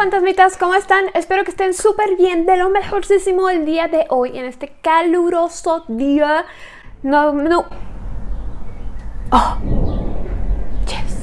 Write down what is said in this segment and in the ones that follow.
fantasmitas, ¿cómo están? Espero que estén súper bien, de lo mejorcísimo el día de hoy, en este caluroso día. No, no. Oh. Yes.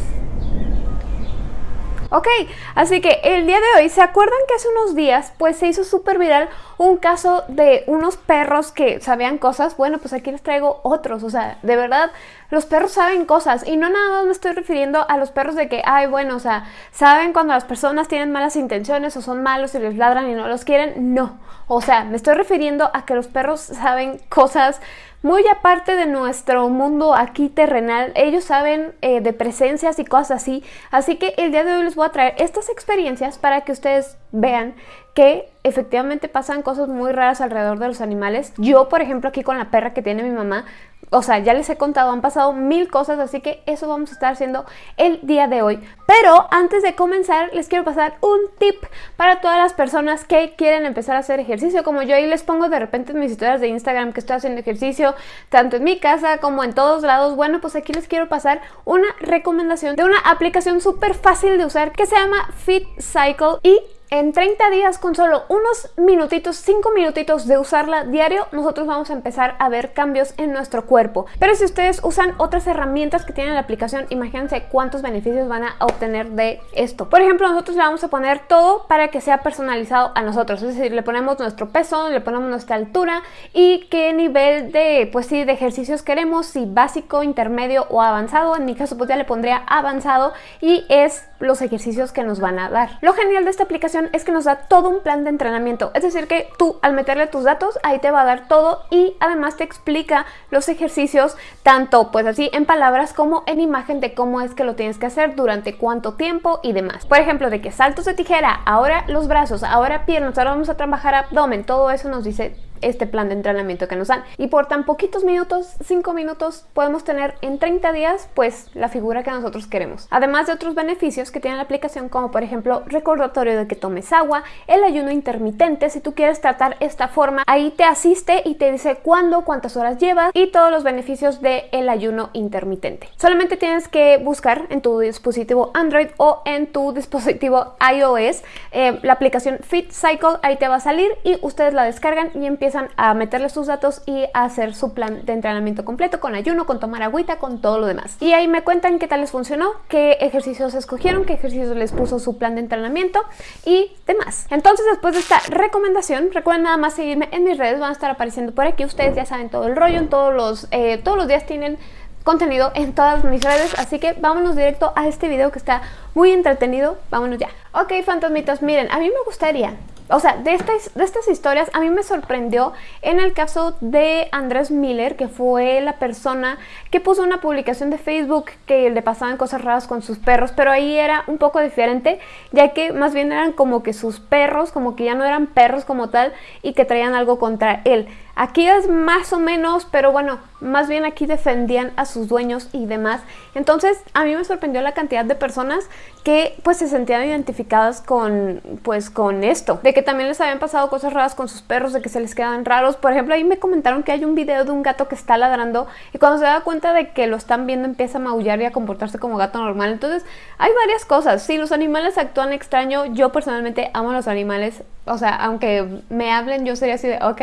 Ok, así que el día de hoy, ¿se acuerdan que hace unos días pues se hizo súper viral un caso de unos perros que sabían cosas? Bueno, pues aquí les traigo otros, o sea, de verdad, los perros saben cosas y no nada más me estoy refiriendo a los perros de que, ay, bueno, o sea, saben cuando las personas tienen malas intenciones o son malos y les ladran y no los quieren, no, o sea, me estoy refiriendo a que los perros saben cosas muy aparte de nuestro mundo aquí terrenal, ellos saben eh, de presencias y cosas así, así que el día de hoy les voy a traer estas experiencias para que ustedes vean que efectivamente pasan cosas muy raras alrededor de los animales. Yo, por ejemplo, aquí con la perra que tiene mi mamá, o sea, ya les he contado, han pasado mil cosas, así que eso vamos a estar haciendo el día de hoy. Pero antes de comenzar, les quiero pasar un tip para todas las personas que quieren empezar a hacer ejercicio, como yo ahí les pongo de repente en mis historias de Instagram que estoy haciendo ejercicio, tanto en mi casa como en todos lados. Bueno, pues aquí les quiero pasar una recomendación de una aplicación súper fácil de usar que se llama Fit Cycle y en 30 días, con solo unos minutitos, 5 minutitos de usarla diario, nosotros vamos a empezar a ver cambios en nuestro cuerpo. Pero si ustedes usan otras herramientas que tiene la aplicación, imagínense cuántos beneficios van a obtener de esto. Por ejemplo, nosotros le vamos a poner todo para que sea personalizado a nosotros. Es decir, le ponemos nuestro peso, le ponemos nuestra altura y qué nivel de, pues sí, de ejercicios queremos, si básico, intermedio o avanzado. En mi caso, pues ya le pondría avanzado y es los ejercicios que nos van a dar. Lo genial de esta aplicación es que nos da todo un plan de entrenamiento. Es decir que tú al meterle tus datos, ahí te va a dar todo y además te explica los ejercicios tanto pues así en palabras como en imagen de cómo es que lo tienes que hacer, durante cuánto tiempo y demás. Por ejemplo, de que saltos de tijera, ahora los brazos, ahora piernas, ahora vamos a trabajar abdomen, todo eso nos dice este plan de entrenamiento que nos dan. Y por tan poquitos minutos, 5 minutos, podemos tener en 30 días pues la figura que nosotros queremos. Además de otros beneficios que tiene la aplicación como por ejemplo recordatorio de que tomes agua, el ayuno intermitente, si tú quieres tratar esta forma, ahí te asiste y te dice cuándo, cuántas horas llevas y todos los beneficios del el ayuno intermitente. Solamente tienes que buscar en tu dispositivo Android o en tu dispositivo iOS eh, la aplicación Fit Cycle, ahí te va a salir y ustedes la descargan y empiezan empiezan a meterle sus datos y a hacer su plan de entrenamiento completo con ayuno, con tomar agüita, con todo lo demás. Y ahí me cuentan qué tal les funcionó, qué ejercicios escogieron, qué ejercicios les puso su plan de entrenamiento y demás. Entonces después de esta recomendación, recuerden nada más seguirme en mis redes, van a estar apareciendo por aquí, ustedes ya saben todo el rollo, en todos los, eh, todos los días tienen contenido en todas mis redes, así que vámonos directo a este video que está muy entretenido, vámonos ya. Ok, fantasmitas, miren, a mí me gustaría o sea, de estas, de estas historias a mí me sorprendió en el caso de Andrés Miller, que fue la persona que puso una publicación de Facebook que le pasaban cosas raras con sus perros, pero ahí era un poco diferente, ya que más bien eran como que sus perros, como que ya no eran perros como tal y que traían algo contra él. Aquí es más o menos, pero bueno, más bien aquí defendían a sus dueños y demás. Entonces a mí me sorprendió la cantidad de personas que pues se sentían identificadas con pues con esto. De que también les habían pasado cosas raras con sus perros, de que se les quedan raros. Por ejemplo, ahí me comentaron que hay un video de un gato que está ladrando y cuando se da cuenta de que lo están viendo empieza a maullar y a comportarse como gato normal. Entonces hay varias cosas. Si los animales actúan extraño, yo personalmente amo a los animales. O sea, aunque me hablen, yo sería así de ok.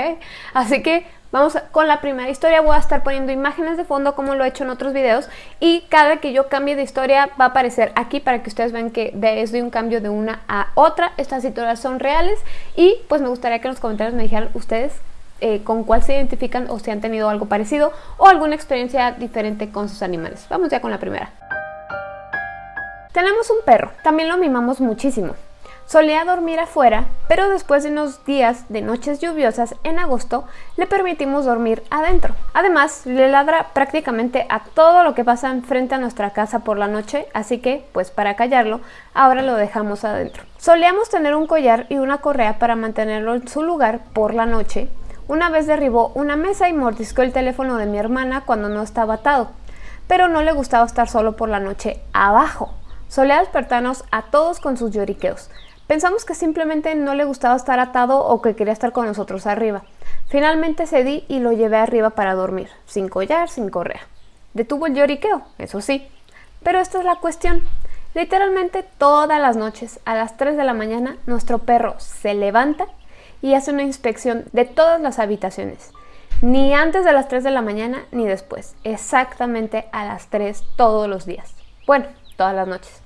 Así que vamos con la primera historia. Voy a estar poniendo imágenes de fondo como lo he hecho en otros videos. Y cada que yo cambie de historia va a aparecer aquí para que ustedes vean que es de un cambio de una a otra. Estas historias son reales. Y pues me gustaría que en los comentarios me dijeran ustedes eh, con cuál se identifican o si han tenido algo parecido o alguna experiencia diferente con sus animales. Vamos ya con la primera. Tenemos un perro, también lo mimamos muchísimo. Solía dormir afuera, pero después de unos días de noches lluviosas en agosto, le permitimos dormir adentro. Además, le ladra prácticamente a todo lo que pasa enfrente a nuestra casa por la noche, así que, pues para callarlo, ahora lo dejamos adentro. Solíamos tener un collar y una correa para mantenerlo en su lugar por la noche. Una vez derribó una mesa y mordiscó el teléfono de mi hermana cuando no estaba atado, pero no le gustaba estar solo por la noche abajo. Solía despertarnos a todos con sus lloriqueos. Pensamos que simplemente no le gustaba estar atado o que quería estar con nosotros arriba. Finalmente cedí y lo llevé arriba para dormir, sin collar, sin correa. Detuvo el lloriqueo, eso sí. Pero esta es la cuestión. Literalmente todas las noches, a las 3 de la mañana, nuestro perro se levanta y hace una inspección de todas las habitaciones. Ni antes de las 3 de la mañana ni después. Exactamente a las 3 todos los días. Bueno, todas las noches.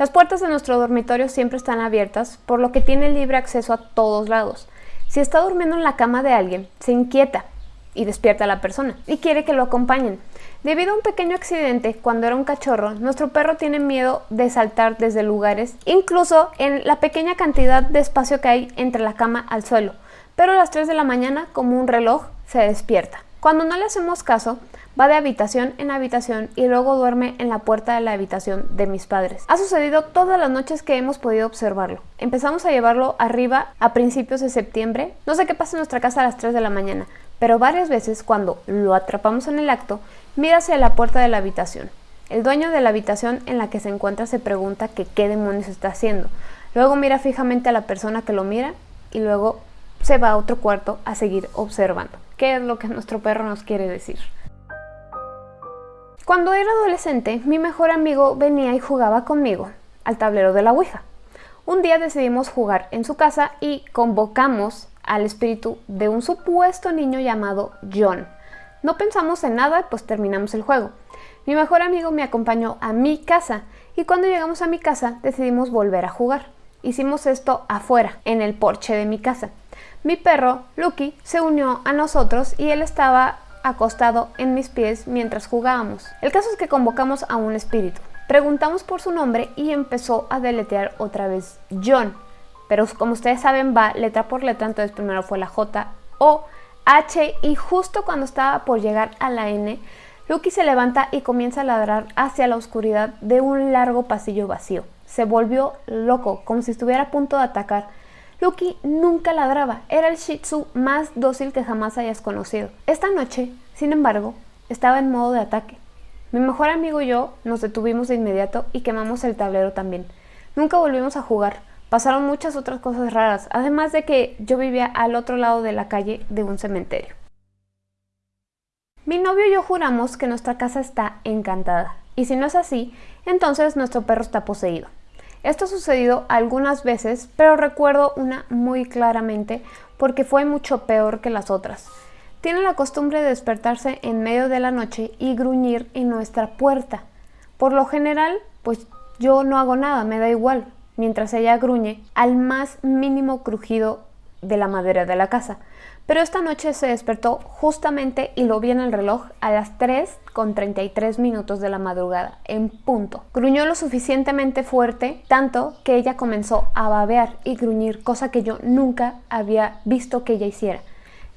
Las puertas de nuestro dormitorio siempre están abiertas, por lo que tiene libre acceso a todos lados. Si está durmiendo en la cama de alguien, se inquieta y despierta a la persona y quiere que lo acompañen. Debido a un pequeño accidente cuando era un cachorro, nuestro perro tiene miedo de saltar desde lugares, incluso en la pequeña cantidad de espacio que hay entre la cama al suelo. Pero a las 3 de la mañana, como un reloj, se despierta. Cuando no le hacemos caso, va de habitación en habitación y luego duerme en la puerta de la habitación de mis padres. Ha sucedido todas las noches que hemos podido observarlo. Empezamos a llevarlo arriba a principios de septiembre. No sé qué pasa en nuestra casa a las 3 de la mañana, pero varias veces cuando lo atrapamos en el acto, mira hacia la puerta de la habitación. El dueño de la habitación en la que se encuentra se pregunta qué demonios está haciendo. Luego mira fijamente a la persona que lo mira y luego se va a otro cuarto a seguir observando. ¿Qué es lo que nuestro perro nos quiere decir? Cuando era adolescente, mi mejor amigo venía y jugaba conmigo al tablero de la Ouija. Un día decidimos jugar en su casa y convocamos al espíritu de un supuesto niño llamado John. No pensamos en nada, pues terminamos el juego. Mi mejor amigo me acompañó a mi casa y cuando llegamos a mi casa decidimos volver a jugar. Hicimos esto afuera, en el porche de mi casa. Mi perro, Lucky, se unió a nosotros y él estaba acostado en mis pies mientras jugábamos. El caso es que convocamos a un espíritu. Preguntamos por su nombre y empezó a deletear otra vez John pero como ustedes saben va letra por letra, entonces primero fue la J, O, H y justo cuando estaba por llegar a la N, Lucky se levanta y comienza a ladrar hacia la oscuridad de un largo pasillo vacío. Se volvió loco, como si estuviera a punto de atacar. Lucky nunca ladraba, era el Shih Tzu más dócil que jamás hayas conocido. Esta noche, sin embargo, estaba en modo de ataque. Mi mejor amigo y yo nos detuvimos de inmediato y quemamos el tablero también. Nunca volvimos a jugar. Pasaron muchas otras cosas raras, además de que yo vivía al otro lado de la calle de un cementerio. Mi novio y yo juramos que nuestra casa está encantada, y si no es así, entonces nuestro perro está poseído. Esto ha sucedido algunas veces, pero recuerdo una muy claramente porque fue mucho peor que las otras. Tiene la costumbre de despertarse en medio de la noche y gruñir en nuestra puerta. Por lo general, pues yo no hago nada, me da igual, mientras ella gruñe al más mínimo crujido de la madera de la casa. Pero esta noche se despertó justamente y lo vi en el reloj a las 3 con 33 minutos de la madrugada, en punto. Gruñó lo suficientemente fuerte, tanto que ella comenzó a babear y gruñir, cosa que yo nunca había visto que ella hiciera.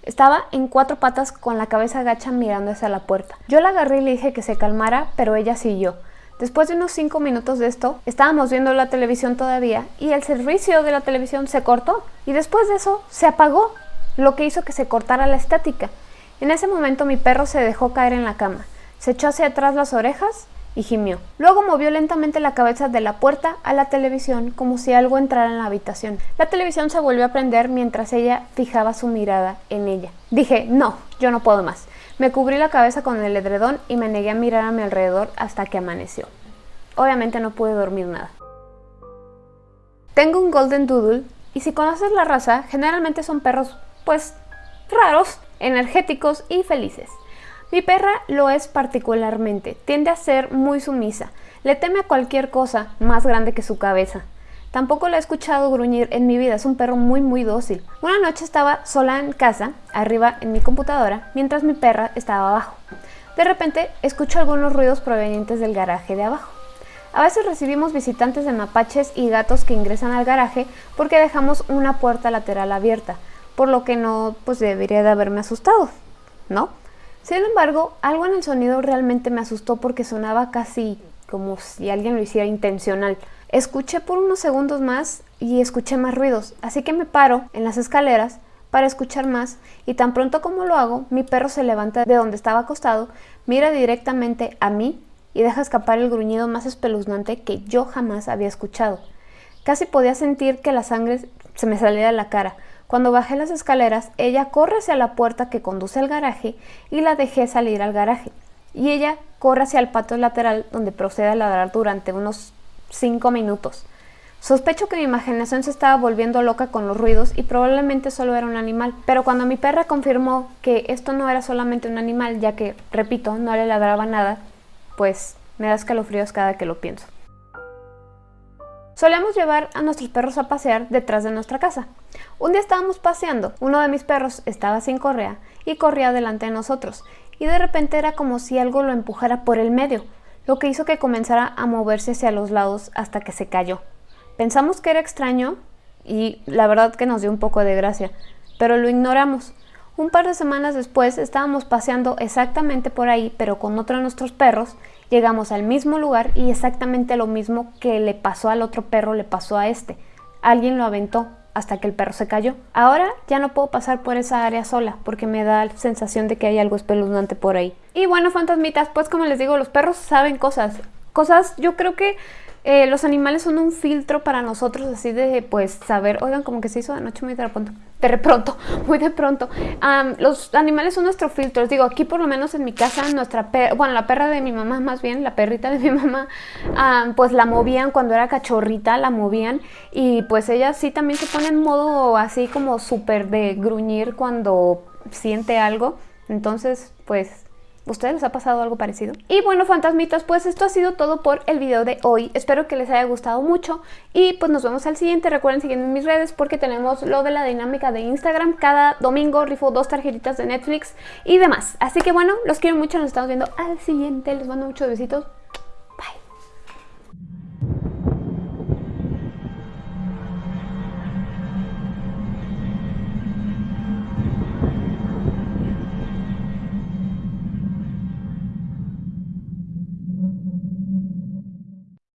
Estaba en cuatro patas con la cabeza agacha mirando hacia la puerta. Yo la agarré y le dije que se calmara, pero ella siguió. Después de unos 5 minutos de esto, estábamos viendo la televisión todavía y el servicio de la televisión se cortó y después de eso se apagó, lo que hizo que se cortara la estática. En ese momento mi perro se dejó caer en la cama, se echó hacia atrás las orejas y gimió. Luego movió lentamente la cabeza de la puerta a la televisión como si algo entrara en la habitación. La televisión se volvió a prender mientras ella fijaba su mirada en ella. Dije, no, yo no puedo más. Me cubrí la cabeza con el edredón y me negué a mirar a mi alrededor hasta que amaneció. Obviamente no pude dormir nada. Tengo un Golden Doodle y si conoces la raza, generalmente son perros, pues, raros, energéticos y felices. Mi perra lo es particularmente, tiende a ser muy sumisa, le teme a cualquier cosa más grande que su cabeza. Tampoco la he escuchado gruñir en mi vida, es un perro muy muy dócil. Una noche estaba sola en casa, arriba en mi computadora, mientras mi perra estaba abajo. De repente escucho algunos ruidos provenientes del garaje de abajo. A veces recibimos visitantes de mapaches y gatos que ingresan al garaje porque dejamos una puerta lateral abierta, por lo que no pues debería de haberme asustado, ¿no? Sin embargo, algo en el sonido realmente me asustó porque sonaba casi como si alguien lo hiciera intencional. Escuché por unos segundos más y escuché más ruidos, así que me paro en las escaleras para escuchar más y tan pronto como lo hago, mi perro se levanta de donde estaba acostado, mira directamente a mí y deja escapar el gruñido más espeluznante que yo jamás había escuchado. Casi podía sentir que la sangre se me salía de la cara. Cuando bajé las escaleras, ella corre hacia la puerta que conduce al garaje y la dejé salir al garaje. Y ella corre hacia el patio lateral donde procede a ladrar durante unos 5 minutos. Sospecho que mi imaginación se estaba volviendo loca con los ruidos y probablemente solo era un animal, pero cuando mi perra confirmó que esto no era solamente un animal, ya que, repito, no le ladraba nada, pues me da escalofríos cada que lo pienso. Solemos llevar a nuestros perros a pasear detrás de nuestra casa. Un día estábamos paseando, uno de mis perros estaba sin correa y corría delante de nosotros, y de repente era como si algo lo empujara por el medio, lo que hizo que comenzara a moverse hacia los lados hasta que se cayó. Pensamos que era extraño y la verdad que nos dio un poco de gracia, pero lo ignoramos. Un par de semanas después estábamos paseando exactamente por ahí, pero con otro de nuestros perros, llegamos al mismo lugar y exactamente lo mismo que le pasó al otro perro le pasó a este. Alguien lo aventó hasta que el perro se cayó. Ahora ya no puedo pasar por esa área sola porque me da la sensación de que hay algo espeluznante por ahí. Y bueno, fantasmitas, pues como les digo, los perros saben cosas. Cosas, yo creo que eh, los animales son un filtro para nosotros, así de pues saber, oigan, como que se hizo de noche muy de de pronto, muy de pronto. los animales son nuestro filtro, digo, aquí por lo menos en mi casa, nuestra perra, bueno, la perra de mi mamá más bien, la perrita de mi mamá, pues la movían cuando era cachorrita, la movían y pues ella sí también se pone en modo así como súper de gruñir cuando siente algo. Entonces, pues ¿Ustedes les ha pasado algo parecido? Y bueno, fantasmitas, pues esto ha sido todo por el video de hoy. Espero que les haya gustado mucho y pues nos vemos al siguiente. Recuerden seguirme en mis redes porque tenemos lo de la dinámica de Instagram. Cada domingo rifo dos tarjetitas de Netflix y demás. Así que bueno, los quiero mucho, nos estamos viendo al siguiente. Les mando muchos besitos.